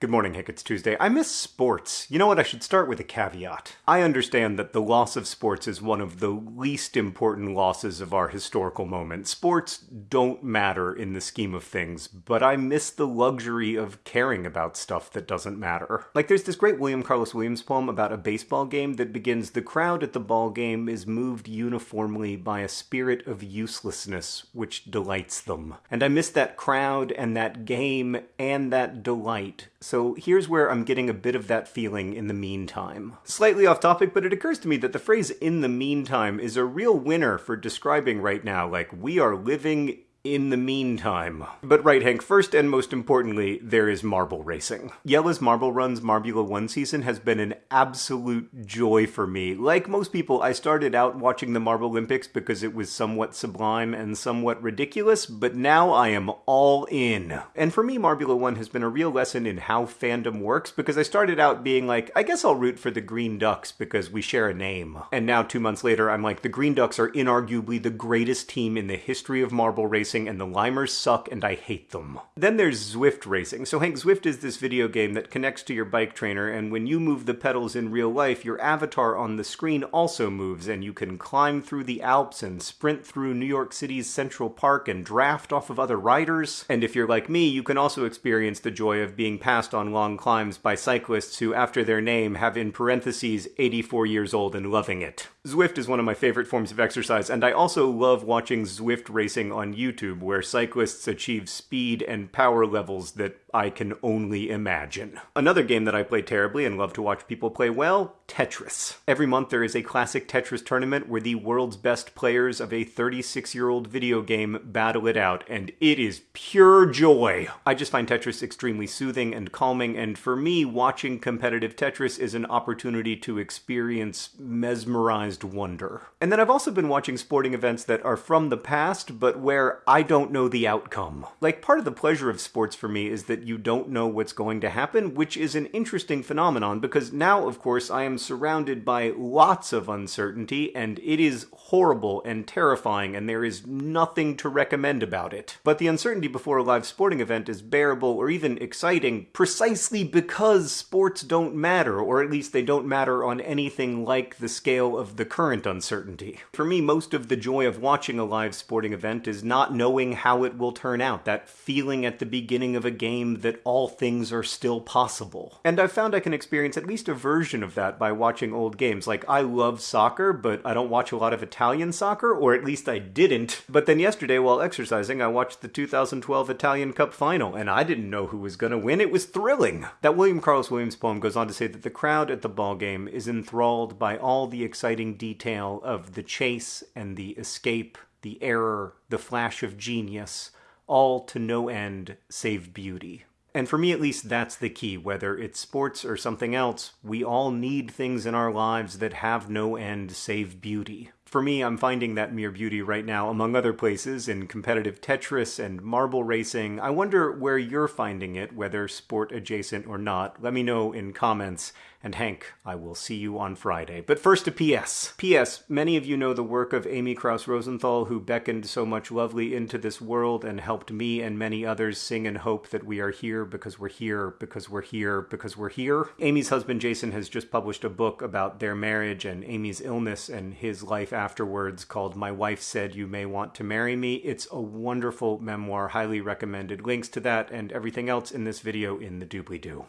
Good morning, Hank. It's Tuesday. I miss sports. You know what? I should start with a caveat. I understand that the loss of sports is one of the least important losses of our historical moment. Sports don't matter in the scheme of things, but I miss the luxury of caring about stuff that doesn't matter. Like, there's this great William Carlos Williams poem about a baseball game that begins The crowd at the ball game is moved uniformly by a spirit of uselessness which delights them. And I miss that crowd and that game and that delight so here's where I'm getting a bit of that feeling in the meantime. Slightly off topic, but it occurs to me that the phrase in the meantime is a real winner for describing right now, like we are living in the meantime. But right, Hank, first and most importantly, there is marble racing. Jelle's Marble Runs Marbula 1 season has been an absolute joy for me. Like most people, I started out watching the Marble Olympics because it was somewhat sublime and somewhat ridiculous, but now I am all in. And for me, Marbula 1 has been a real lesson in how fandom works because I started out being like, I guess I'll root for the Green Ducks because we share a name. And now, two months later, I'm like, the Green Ducks are inarguably the greatest team in the history of marble racing racing, and the limers suck, and I hate them. Then there's Zwift racing. So Hank, Zwift is this video game that connects to your bike trainer, and when you move the pedals in real life, your avatar on the screen also moves, and you can climb through the Alps and sprint through New York City's Central Park and draft off of other riders. And if you're like me, you can also experience the joy of being passed on long climbs by cyclists who, after their name, have in parentheses 84 years old and loving it. Zwift is one of my favorite forms of exercise, and I also love watching Zwift racing on YouTube YouTube where cyclists achieve speed and power levels that I can only imagine. Another game that I play terribly and love to watch people play well, Tetris. Every month there is a classic Tetris tournament where the world's best players of a 36 year old video game battle it out, and it is pure joy. I just find Tetris extremely soothing and calming, and for me, watching competitive Tetris is an opportunity to experience mesmerized wonder. And then I've also been watching sporting events that are from the past, but where I don't know the outcome. Like, part of the pleasure of sports for me is that that you don't know what's going to happen, which is an interesting phenomenon because now, of course, I am surrounded by lots of uncertainty and it is horrible and terrifying and there is nothing to recommend about it. But the uncertainty before a live sporting event is bearable or even exciting precisely because sports don't matter, or at least they don't matter on anything like the scale of the current uncertainty. For me, most of the joy of watching a live sporting event is not knowing how it will turn out, that feeling at the beginning of a game that all things are still possible. And I've found I can experience at least a version of that by watching old games. Like, I love soccer, but I don't watch a lot of Italian soccer, or at least I didn't. But then yesterday, while exercising, I watched the 2012 Italian Cup final, and I didn't know who was gonna win. It was thrilling. That William Carlos Williams poem goes on to say that the crowd at the ball game is enthralled by all the exciting detail of the chase and the escape, the error, the flash of genius all to no end save beauty. And for me, at least, that's the key. Whether it's sports or something else, we all need things in our lives that have no end save beauty. For me, I'm finding that mere beauty right now, among other places, in competitive Tetris and marble racing. I wonder where you're finding it, whether sport adjacent or not. Let me know in comments. And Hank, I will see you on Friday. But first a P.S. P.S. Many of you know the work of Amy Krouse Rosenthal, who beckoned so much lovely into this world and helped me and many others sing and hope that we are here because we're here, because we're here, because we're here. Amy's husband Jason has just published a book about their marriage and Amy's illness and his life afterwards called My Wife Said You May Want to Marry Me. It's a wonderful memoir, highly recommended. Links to that and everything else in this video in the doobly-doo.